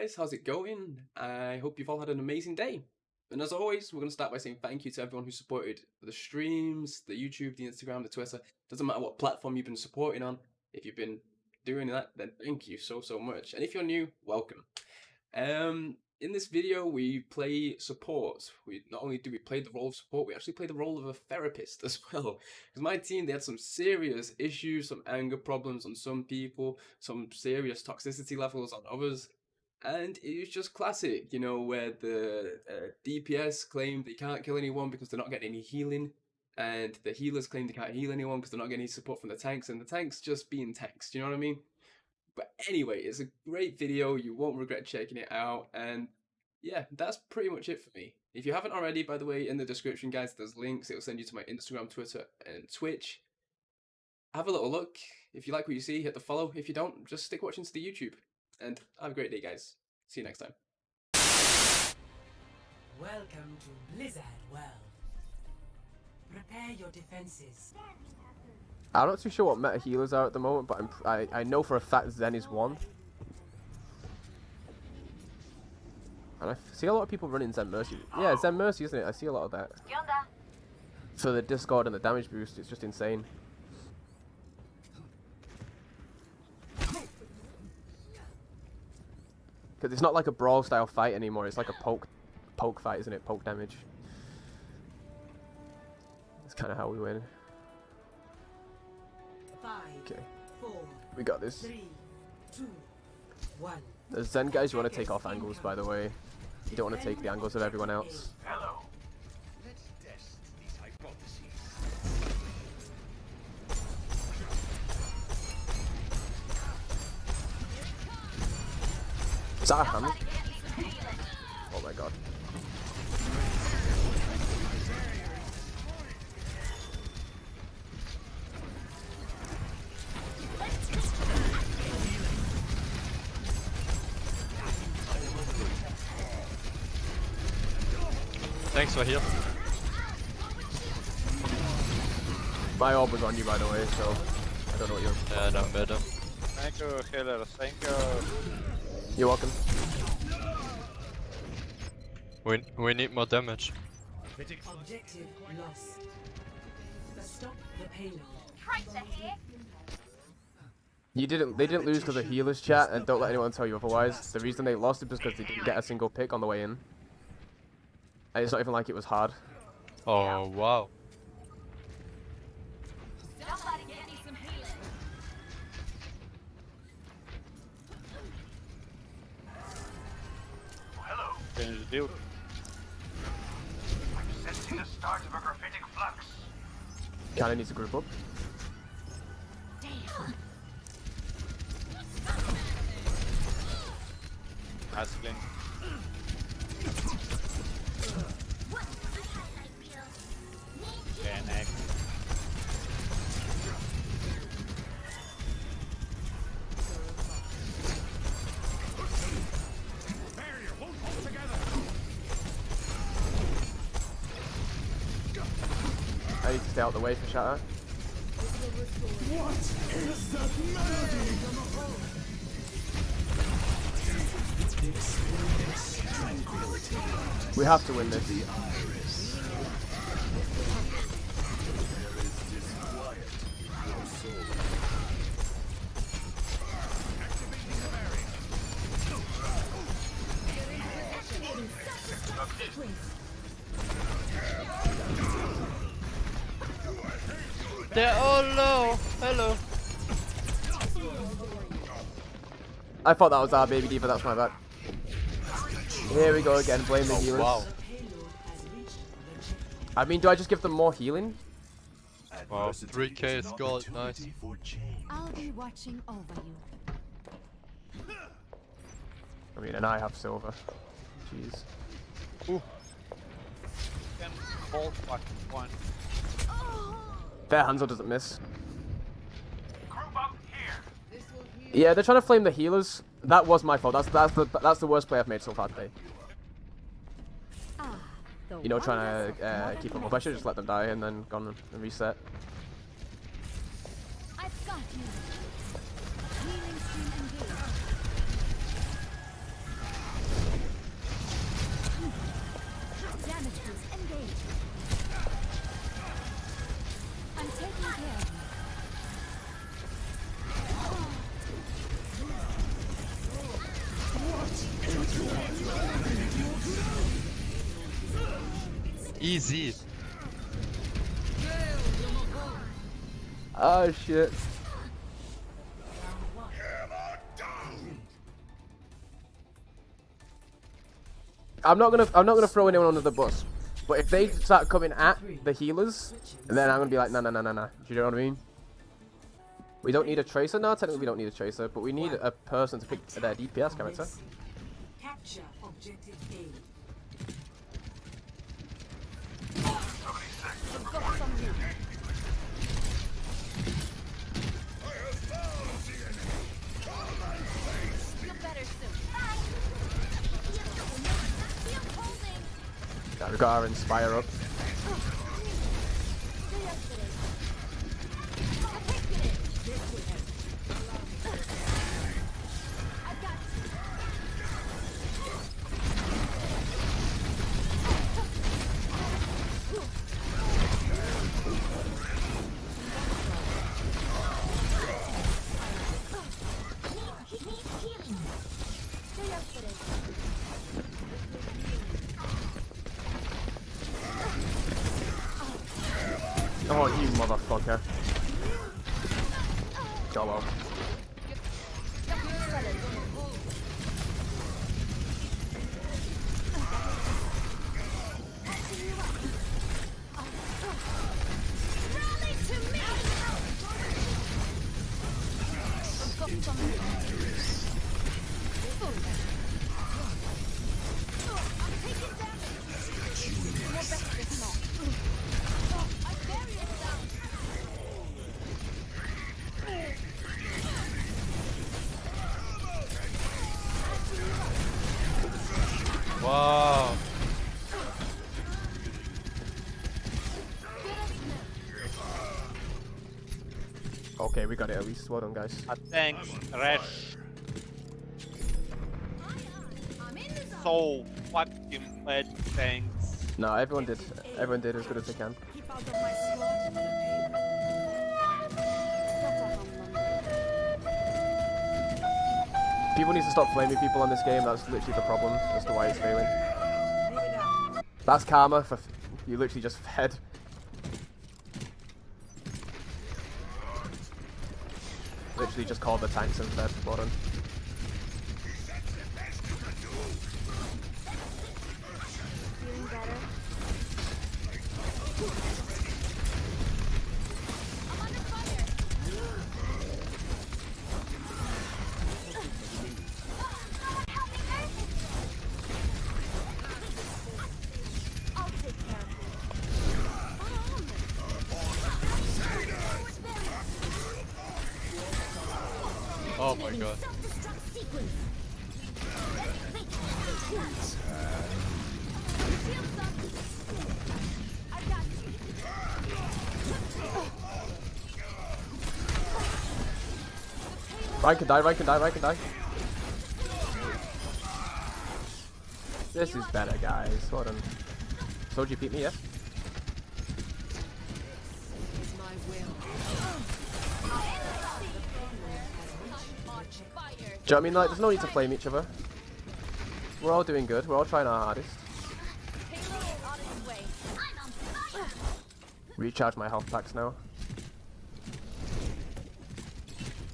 guys? How's it going? I hope you've all had an amazing day. And as always, we're going to start by saying thank you to everyone who supported the streams, the YouTube, the Instagram, the Twitter. Doesn't matter what platform you've been supporting on. If you've been doing that, then thank you so, so much. And if you're new, welcome. Um, in this video, we play support. We not only do we play the role of support, we actually play the role of a therapist as well. Because my team, they had some serious issues, some anger problems on some people, some serious toxicity levels on others. And it was just classic, you know, where the uh, DPS claim they can't kill anyone because they're not getting any healing, and the healers claim they can't heal anyone because they're not getting any support from the tanks, and the tanks just being tanks. You know what I mean? But anyway, it's a great video. You won't regret checking it out. And yeah, that's pretty much it for me. If you haven't already, by the way, in the description, guys, there's links. It'll send you to my Instagram, Twitter, and Twitch. Have a little look. If you like what you see, hit the follow. If you don't, just stick watching to the YouTube. And have a great day, guys. See you next time. Welcome to Blizzard World. Prepare your defenses. I'm not too sure what meta healers are at the moment, but I'm, I, I know for a fact Zen is one. And I see a lot of people running Zen Mercy. Yeah, Zen Mercy, isn't it? I see a lot of that. For the Discord and the damage boost, it's just insane. Because it's not like a brawl style fight anymore, it's like a poke poke fight, isn't it? Poke damage. That's kind of how we win. Okay, we got this. three, two, one. The Zen guys, you want to take off angles, by the way. You don't want to take the angles of everyone else. Hello. That a hand? Oh my god. Thanks for here. My orb was on you, by the way, so I don't know what you're. Yeah, I'm better. Thank you, healer. Thank you. You're welcome. We we need more damage. Objective lost. Stop the payload. You didn't. They didn't lose because of healers chat, and don't let anyone tell you otherwise. The reason they lost is because they didn't get a single pick on the way in. And it's not even like it was hard. Oh wow. Hello. Can you deal? I'm sensing the start of a gravitic flux. Kinda needs to group up. Damn. Nice stay out the way for Shatter. We have to win this. Hello. I thought that was our baby D.Va, that's my bad. Here we go again, blame the Oh healers. wow. Payload has reached the I mean, do I just give them more healing? Wow. 3k is gold. Nice. I'll be watching over you. I mean, and I have silver. Jeez. Can hold fucking one. Fair Hanzo doesn't miss. Group up here. Yeah, they're trying to flame the healers. That was my fault. That's that's the that's the worst play I've made so far today. You know, trying to uh, keep them up. I should just let them die and then gone and reset. I've got you. Oh shit. I'm not gonna I'm not gonna throw anyone under the bus. But if they start coming at the healers, then I'm gonna be like, nah, nah, nah, nah, nah. Do you know what I mean? We don't need a tracer now. Technically, we don't need a tracer, but we need a person to pick their DPS character. Capture objective A. Feel better soon. Bye. Feel holding. Yeah, we got our inspire up. Oh, you motherfucker. Jolo. Wow. Okay, we got it at least. Well done, guys. Uh, thanks, Resh. So fucking bad, thanks. No, everyone did. Everyone did as good as they can. People need to stop flaming people on this game. That's literally the problem as to why it's failing. That's karma for you literally just fed. Literally just called the tanks and fed. Well done. Ryan can die, Ryan can die, Ryan can die. This is better, guys. Done. Told you beat me, will. Do you know what I mean? Like, there's no need to flame each other. We're all doing good. We're all trying our hardest. On on. Recharge my health packs now.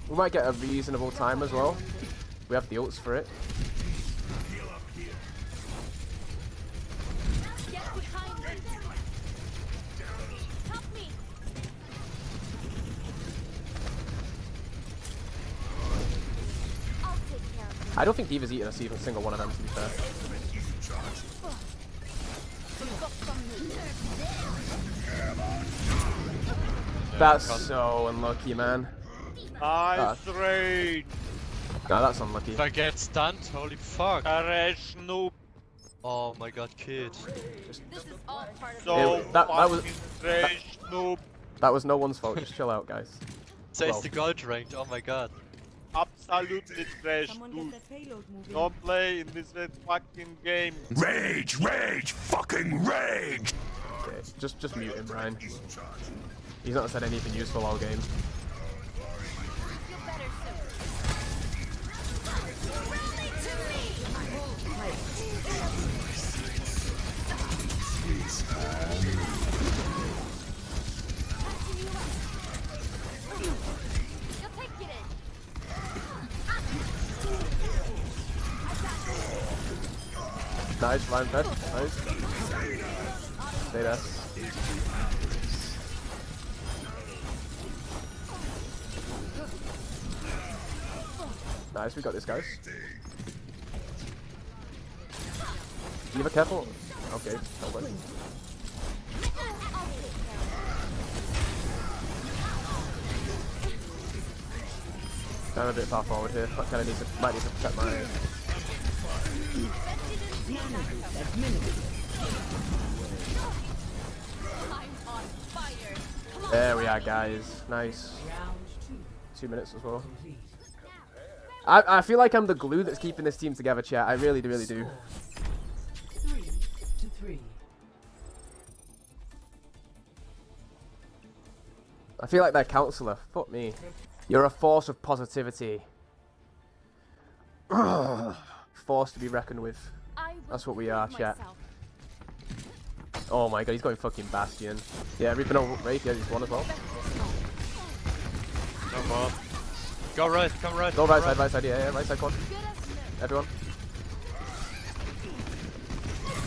We might get a reasonable time as well. We have the ults for it. I don't think D.Va's eaten a single one of them, to be fair. That's so unlucky, man. Nice raid. No, that's unlucky. If I get stunned, holy fuck. Resh noob. Oh my god, kid. This is all part of So It- that- that was- fucking trash noob. That was no one's fault. Just chill out, guys. Says Well. the gold ranked, oh my god. Absolutely trash Someone dude. get that payload moving. Don't play in this fucking game. Rage, rage, fucking rage! Okay, just just mute him, Ryan. He's not said anything useful all game. Nice, Ryan fed. Nice. Stay there. Nice, we got this, guys. Be careful. Okay, that worked. I'm a bit far forward here. I kind of need to, might need to protect my. There we are, guys. Nice. Two minutes as well. I, I feel like I'm the glue that's keeping this team together, chat. I really, do, really do. I feel like their counselor. Fuck me. You're a force of positivity. force to be reckoned with. That's what we are, chat. Oh my god, he's going fucking Bastion. Yeah, Reaping over Wraith, yeah, he's one as well. No more. Go right, come right. Go right side, right side, yeah, yeah, right side, come on. Good as new. Everyone.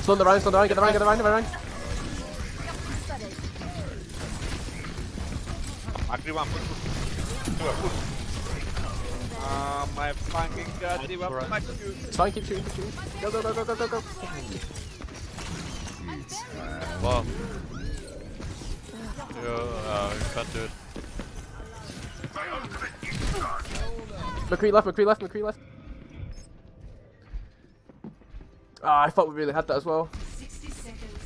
Stun the Rein, stun the Rein, get the Rein, get the Rein, get the Rein. Agree one, push, push. Ah, my fucking god, they were Alright. fuck you. It's fine, keep shooting, keep shooting. Go, go, go, go, go, go, go. Wow. Yeah, uh, you can't do it. McCree left, McCree left, McCree left. Ah, I thought we really had that as well. 60 seconds.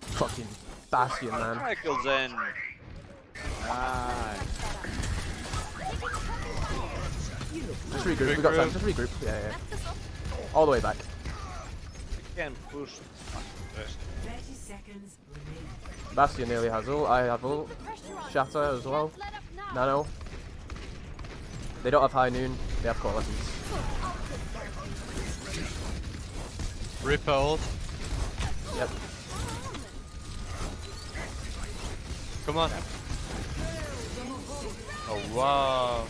Fucking Bastion, man. Michael's in. Nice. Just regroup, we got time, just regroup. Yeah, yeah. All the way back. Can push. 30 seconds remaining. Bastion nearly has all. I have all. Shatter as well. Let up. Nano. They don't have high noon, they have coalescence. Reaper ult. Yep. Come on. Oh wow.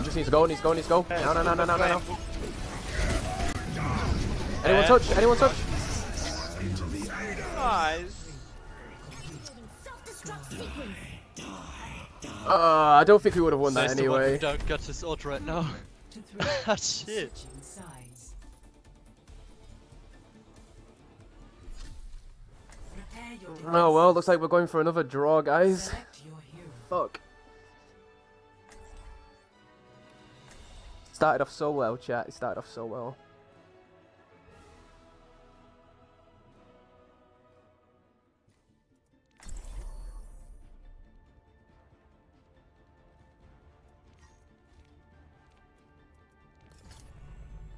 He just needs to go, needs to go, needs to go. No, no, no, no, no, no, no. Anyone touch? Anyone touch? Nice. Uh, I don't think we would have won that Says the anyway. don't get his ult right now. Ah shit. Switching sides. Prepare your Oh well, looks like we're going for another draw, guys. Select your hero. Fuck. Started off so well, chat. It started off so well.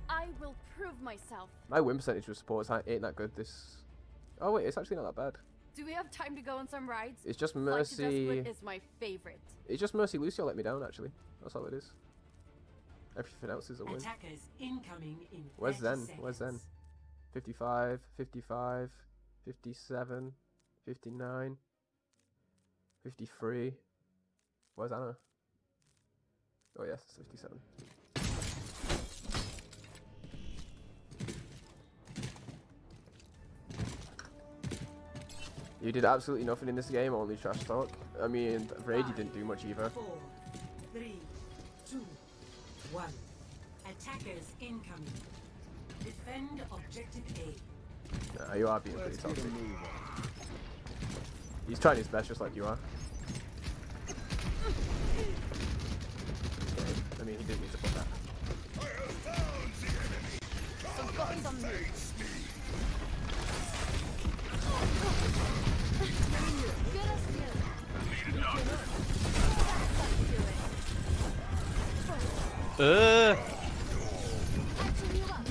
I will prove myself. My win percentage with supports ain't that good this... Oh wait, it's actually not that bad. Do we have time to go on some rides? It's just Mercy... Is my favorite. It's just Mercy Lucio let me down, actually. That's all it is. Everything else is a win. Attackers incoming in Where's 30 Zen? Where's Zen? seconds. 55, 55, 57, 59, 53. Where's Ana? Oh yes, it's 57. You did absolutely nothing in this game, only trash talk. I mean, Rage didn't do much either. Four, three, two, one. Attackers incoming. Defend objective A. Nah, you are being pretty toxic. He's trying his best just like you are. Okay, I mean, he didn't need to put that. Uh, Catching you up.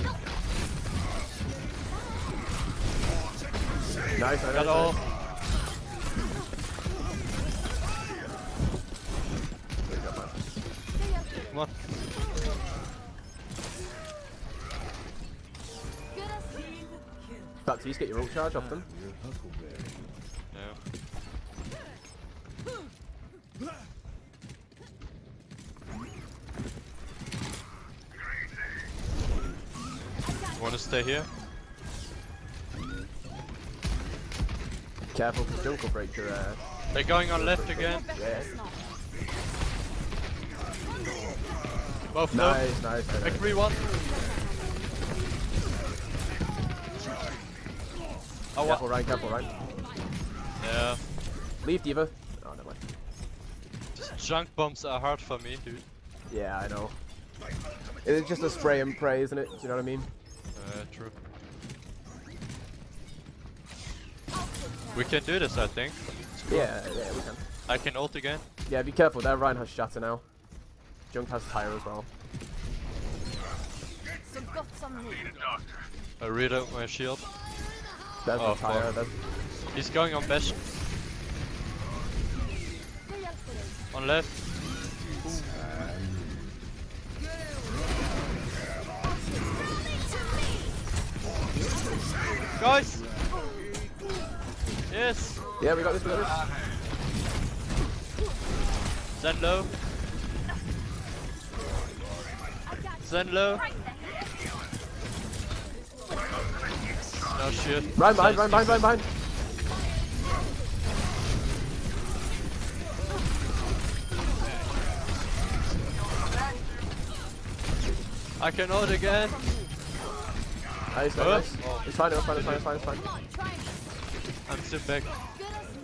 Nice, nice, got nice. all. Come on. Good as new. Baptiste, get your ult charge off them. Just stay here. Careful, Junk will break your ass. They're going on left again. Yeah. Both. Nice, nice, nice. nice. McCree one. Oh, Careful? Ryan, careful, Ryan. Yeah. Leave D.Va. Oh, never mind. Just junk bombs are hard for me, dude. Yeah, I know. It's just a spray and pray, isn't it? Do you know what I mean? Uh, true. We can do this, I think. Yeah, yeah, we can. I can ult again. Yeah, be careful. There, Rein has shatter now. Junk has tire as well. Got some need. I read out my shield. There's Oh, the tire. fuck. There's... He's going on best. Stay up for this. On left. Guys! Yes! Yeah, we got this. We got this. Zen low. Zen low. No oh, shit. Rein behind, Rein behind, Rein behind. I can ult again. Nice, nice, Oh. nice. It's fine, it's fine, it's fine, it's fine, it's fine. Come on, try me. I'm still back. Good as new.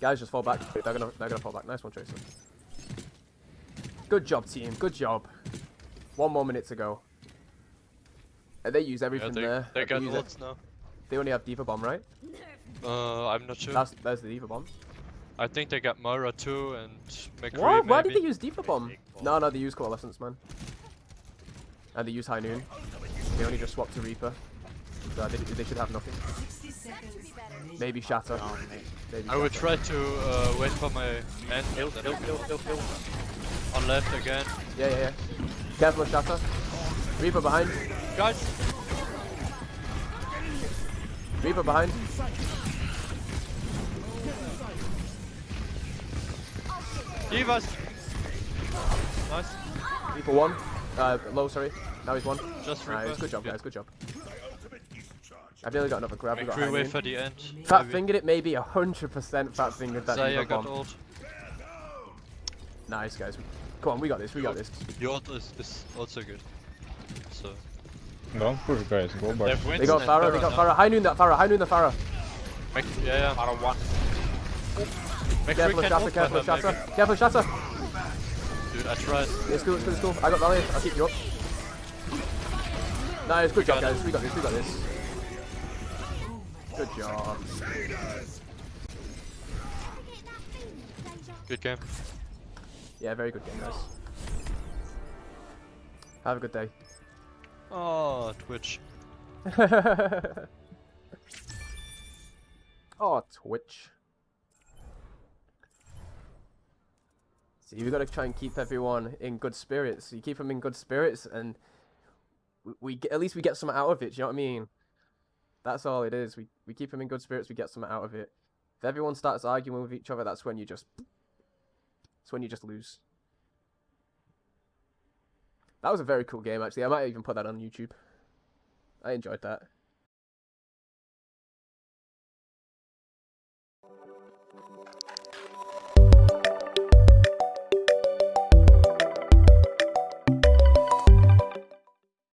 Guys, just fall back. They're gonna, they're gonna fall back. Nice one, Tracer. Good job, team. Good job. One more minute to go. And they use Yeah, everything they, there. they got ults now. They only have D.Va Bomb, right? Uh, I'm not sure. That's there's the D.Va Bomb. I think they got Moira too and McCree What? Why did they use D.Va Bomb? No, no, they use Coalescence, man. And they use High Noon. They only just swapped to Reaper. So they, they should have nothing. 60 seconds. remaining. Maybe Shatter. Oh, mate. Maybe I would Shatter. try to uh, wait for my end. Kill, then kill, I- kill, kill, kill. On left again. Yeah, yeah, yeah. Careful of Shatter. Reaper behind. Guys! Reaper behind. Divas! Nice. Reaper one. Uh, low, sorry. Now he's one. Just Nice. Reaper. Good job, Yeah. guys. Good job. I've nearly got another grab. We got High McCree wait for the end. Fat maybe. fingered it, maybe 100% fat fingered that Zarya got bomb. ult. Nice, guys. Come on, we got this. We got this. Your ult is, is also good. So. Don't push guys, go They back. They got and Pharah. They got now. Pharah. High noon that Pharah. High noon the Pharah. Mc- yeah, yeah. Out of one. McCree Careful of can Shatter. ult Careful for her, Shatter. maybe. Careful of Shatter. Dude, I tried. It's cool. It's cool. It's cool. I got Valley. I'll keep you up. Nice. Good job, guys. We got this. We got this. Good job. Good game. Yeah, very good game, guys. Have a good day. Oh, Twitch. oh, Twitch. See, we got to try and keep everyone in good spirits. You keep them in good spirits, and we, we at least we get something out of it. Do you know what I mean? That's all it is. We we keep them in good spirits. We get something out of it. If everyone starts arguing with each other, that's when you just. That's when you just lose. That was a very cool game, actually. I might even put that on YouTube. I enjoyed that.